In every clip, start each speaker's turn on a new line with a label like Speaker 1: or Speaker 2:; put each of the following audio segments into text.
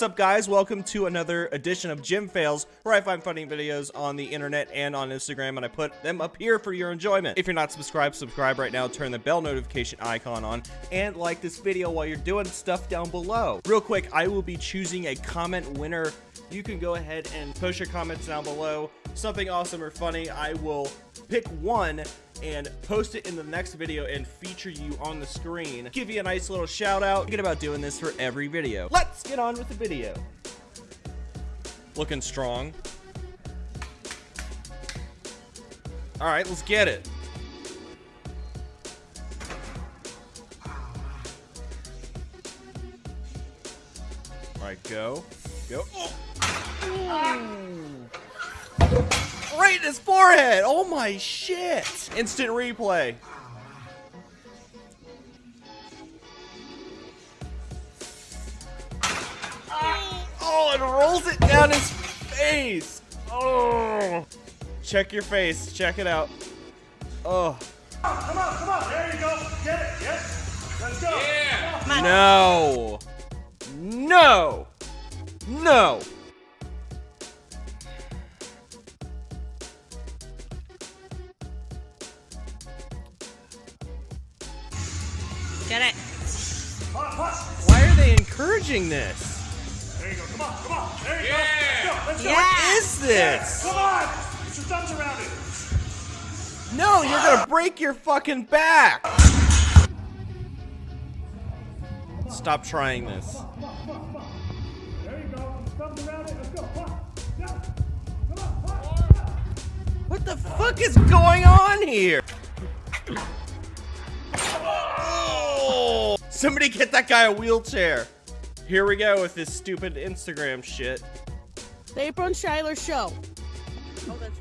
Speaker 1: What's up guys? Welcome to another edition of Gym Fails, where I find funny videos on the internet and on Instagram and I put them up here for your enjoyment. If you're not subscribed, subscribe right now, turn the bell notification icon on, and like this video while you're doing stuff down below. Real quick, I will be choosing a comment winner. You can go ahead and post your comments down below. Something awesome or funny, I will pick one and post it in the next video and feature you on the screen. Give you a nice little shout out. Thinking about doing this for every video. Let's get on with the video. Looking strong. All right, let's get it. All right, go. Go. Oh right in his forehead. Oh my shit. Instant replay. Oh, it rolls it down his face. Oh. Check your face. Check it out. Oh.
Speaker 2: Come on, come on. There you go. Get it. Yes. Let's go.
Speaker 1: Yeah. No. No. No.
Speaker 3: Get it.
Speaker 1: Why are they encouraging this?
Speaker 2: There you go. Come on, come on. There you yeah. go. Let's go. Let's go.
Speaker 3: Yeah.
Speaker 1: What is this?
Speaker 2: Come on. Put your thumbs around it.
Speaker 1: No, you're gonna break your fucking back. Stop trying this.
Speaker 2: There you go. Thumbs around it. Let's go.
Speaker 1: What the fuck is going on here? Somebody get that guy a wheelchair. Here we go with this stupid Instagram shit.
Speaker 3: The April and Shiler show. Oh, that's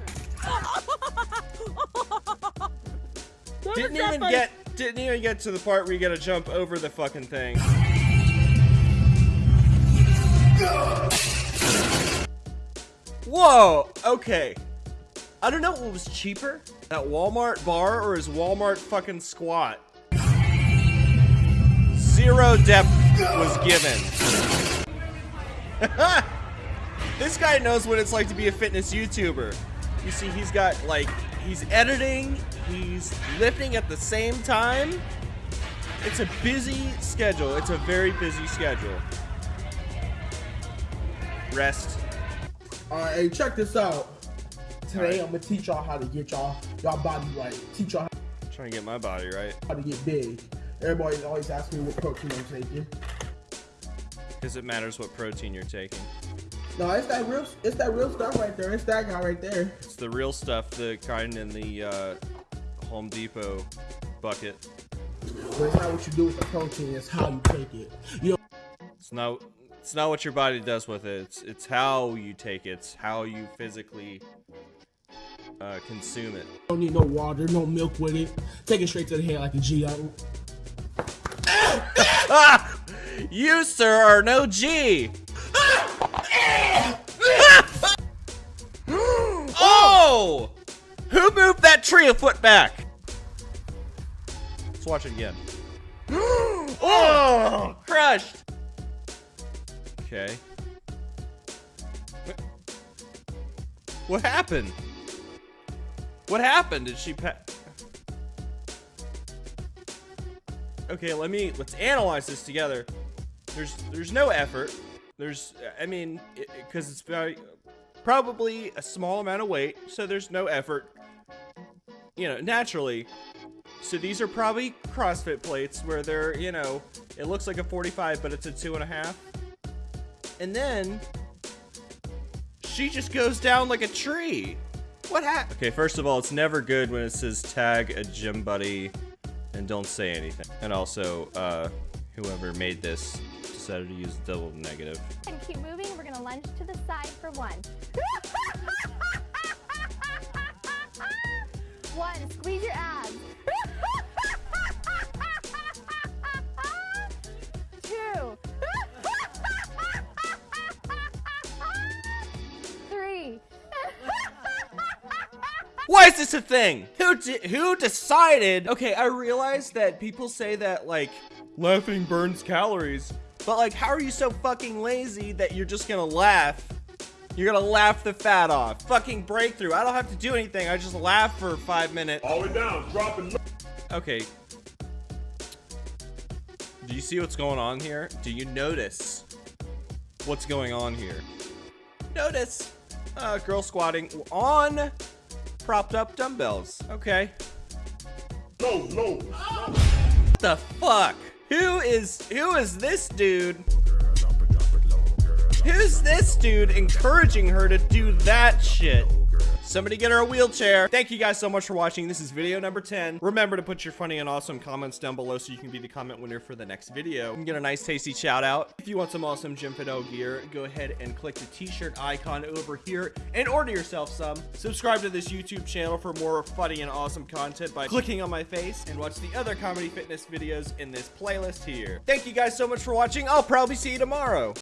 Speaker 1: right. didn't even funny. get didn't even get to the part where you gotta jump over the fucking thing. Whoa, okay. I don't know what was cheaper, that Walmart bar or his Walmart fucking squat zero depth was given. this guy knows what it's like to be a fitness YouTuber. You see, he's got, like, he's editing, he's lifting at the same time. It's a busy schedule. It's a very busy schedule. Rest.
Speaker 4: Alright, hey, check this out. Today, right. I'm gonna teach y'all how to get y'all y'all body right. Teach y'all how
Speaker 1: trying to get my body right.
Speaker 4: How to get big. Everybody always asks me what protein I'm taking.
Speaker 1: Because it matters what protein you're taking.
Speaker 4: No, it's that real. It's that real stuff right there. It's that guy right there.
Speaker 1: It's the real stuff, the kind in the uh, Home Depot bucket.
Speaker 4: But it's not what you do with the protein. It's how you take it. You know.
Speaker 1: It's not. It's not what your body does with it. It's it's how you take it. It's how you physically uh, consume it.
Speaker 4: Don't need no water, no milk with it. Take it straight to the head like a G.
Speaker 1: you, sir, are no G. oh! Who moved that tree a foot back? Let's watch it again. oh! Crushed! Okay. What happened? What happened? Did she pa- okay, let me, let's analyze this together. There's, there's no effort. There's, I mean, because it, it's very, probably a small amount of weight, so there's no effort. You know, naturally. So these are probably CrossFit plates where they're, you know, it looks like a 45, but it's a two and a half. And then she just goes down like a tree. What happened? Okay, first of all, it's never good when it says tag a gym buddy and don't say anything. And also, uh, whoever made this decided to use double negative.
Speaker 5: And keep moving. We're gonna lunge to the side for one. one, squeeze your abs.
Speaker 1: Why is this a thing? Who who decided? Okay, I realize that people say that like laughing burns calories, But like, how are you so fucking lazy that you're just gonna laugh? You're gonna laugh the fat off. Fucking breakthrough. I don't have to do anything. I just laugh for five minutes.
Speaker 2: All the way down, dropping.
Speaker 1: Okay. Do you see what's going on here? Do you notice what's going on here? Notice. Uh, girl squatting on propped up dumbbells. Okay.
Speaker 2: No, no.
Speaker 1: the fuck? Who is who is this dude? Who's this dude encouraging her to do that shit? Somebody get her a wheelchair. Thank you guys so much for watching. This is video number 10. Remember to put your funny and awesome comments down below so you can be the comment winner for the next video. and get a nice tasty shout out. If you want some awesome Jim Fidel gear, go ahead and click the t-shirt icon over here and order yourself some. Subscribe to this YouTube channel for more funny and awesome content by clicking on my face and watch the other comedy fitness videos in this playlist here. Thank you guys so much for watching. I'll probably see you tomorrow.